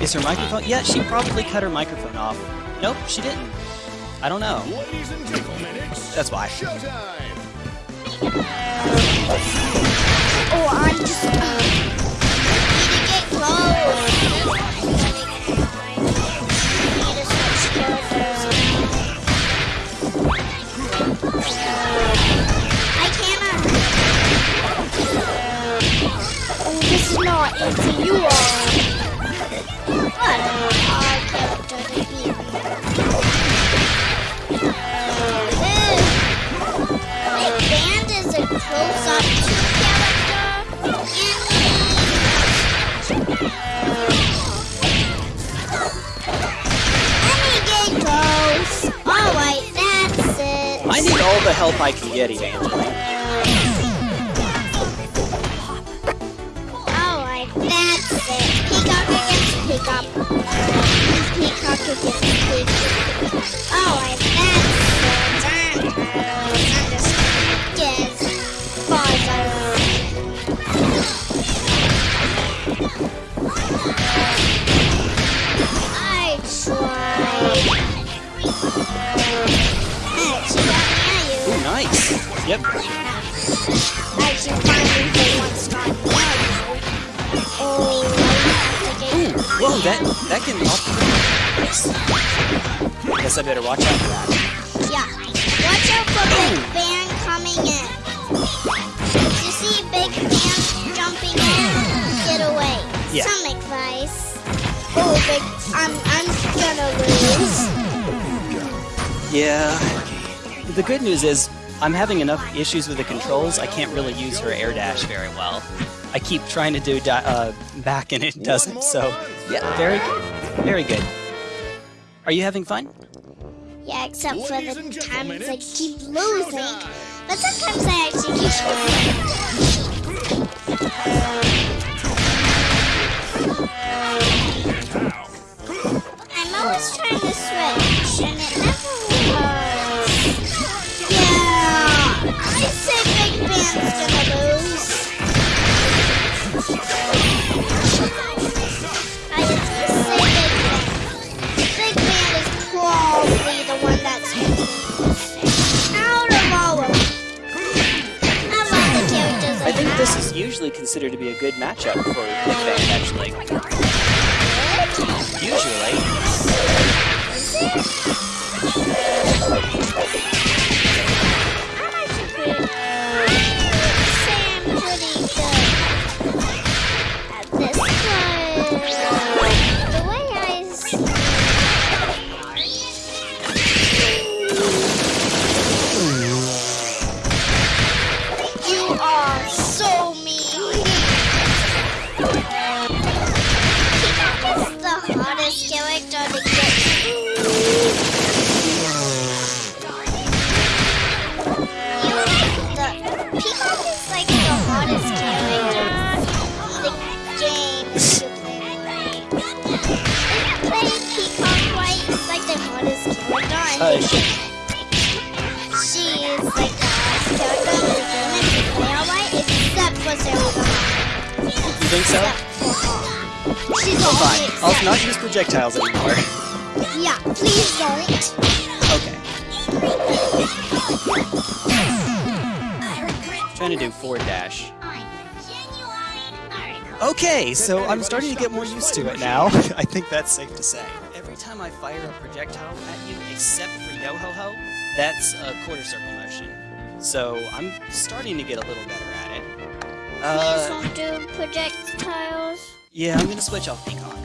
Is her microphone? Yeah, she probably cut her microphone off. Nope, she didn't. I don't know. Ladies and gentlemen, it's That's why. showtime. Oh, I'm just. Uh, need to get close. I need all the help I can get, Evangeline. Alright, that's it. Peacock against Peacock. Peacock against Peacock. Alright, Ooh, nice. Yep. Actually, finally, they want to start now. Oh, Ooh, whoa, that that can off Nice. Guess I better watch out for that. Yeah. Watch out for Big Band coming in. If you see Big Band jumping in, get away. Yeah. Some advice. Oh, Big, I'm, I'm gonna lose. Yeah. The good news is I'm having enough issues with the controls. I can't really use her air dash very well. I keep trying to do di- uh, back and it doesn't. So yeah, very good. Very good. Are you having fun? Yeah, except for the times I keep losing. But sometimes I actually keep winning. I'm always trying to switch, and it never this is usually considered to be a good matchup for Big Band, actually. Usually. And she, she is like the hottest character in the game if you play alright, except for you think so? Except for her. She's Oh, fine. I'll not use projectiles anymore. Yeah, please don't. Okay. Trying to do four dash. Okay, so I'm starting to get more used to it now. I think that's safe to say. Every time I fire a projectile at you, except for Yo-Ho-Ho, that's a quarter circle motion. So I'm starting to get a little better at it. Please Uh, don't do projectiles. yeah, I'm gonna switch off Peacock.